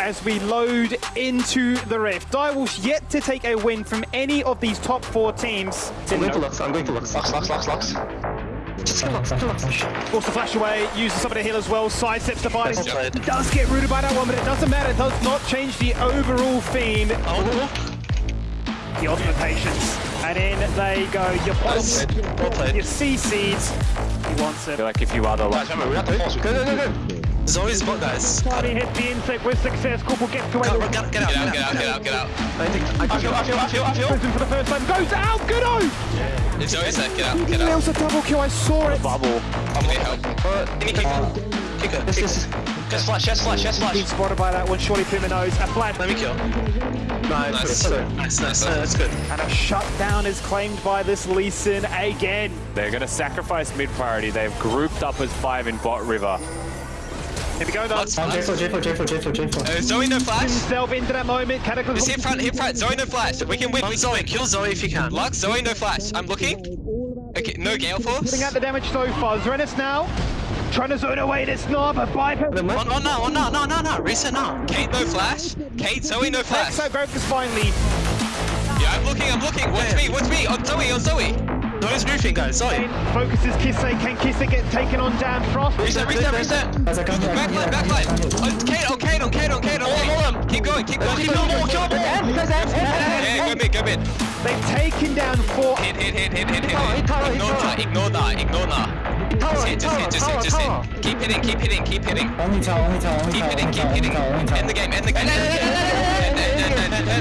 as we load into the Rift. Direwolves yet to take a win from any of these top four teams. I'm going to Lux, I'm going to Lux. Lux, Lux, Lux, Lux. Just kill Lux, kill Lux. Force the flash away, uses some of the heal as well, sidesteps the body. That's. Does get rooted by that one, but it doesn't matter. It does not change the overall theme. The ultimate patience. And in they go. Your Well boss. Well played. your C seeds. He wants it. Like if you are the last. remember, we have to force. Go, go, go, go. Zoe's bot, guys. Party hit the insect with success. Corporal gets away. Get with out, get out, get out, get out, get out, get out. I think, I I feel, I feel, I feel, I feel. Prison for the first time. Goes out. Good o. It's Zoe's there, get out, get He out. nails a double kill. I saw it. Bubble. I'm gonna help. Can you kick her? Kick her. This kick is... Just flash, just flash, just Being spotted by that one. Surely Puma knows. A flash. Let me kill. Nice, Nice, put it, put it. nice, nice, uh, that's good. And a shutdown is claimed by this Lee Sin again. They're going to sacrifice mid priority. They've grouped up as five in bot river. Here we go, though. Lux, Lux. J4, J4, J4, J4, J4. Uh, Zoe, no flash. Himself into that moment. Cataclysm. Just hit front, hit front. Zoe, no flash. We can win. On Zoe, kill Zoe if you can. Lux, Zoe, no flash. I'm looking. Okay, no Galeforce. Putting out the damage so far. Zrenis now. Trying to zone away this knob, but Viper. Oh, oh no, oh no, no, no, no. Reset now. Kate, no flash. Kate, Zoe, no flash. So Grokus finally. Yeah, I'm looking, I'm looking. Watch me, watch me. On Zoe, on Zoe. No, it's roofing, guys. Sorry. Focuses Kise. Can Kise get taken on down Frost? Reset, reset, reset. Backline, backline. Oh, Kane, oh, Kane, oh, Kane, oh, Kane. Hold on, Keep going, keep going. Keep going, more, kill more. Yeah, go mid, go mid. They've taken down four. Hit, hit, hit, hit, hit, hit. Ignore that, ignore that, ignore that. Just hit, just hit, just hit, just hit. Keep hitting, keep hitting, keep hitting. Only tower, only tower, only tower. Keep hitting, keep hitting. End the game, end the game.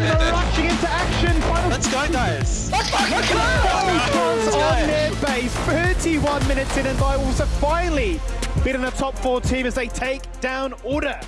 They're rushing into action. Let's go, guys. Let's fucking go! On 31 minutes in, and Direwolves have finally beaten a top four team as they take down Order.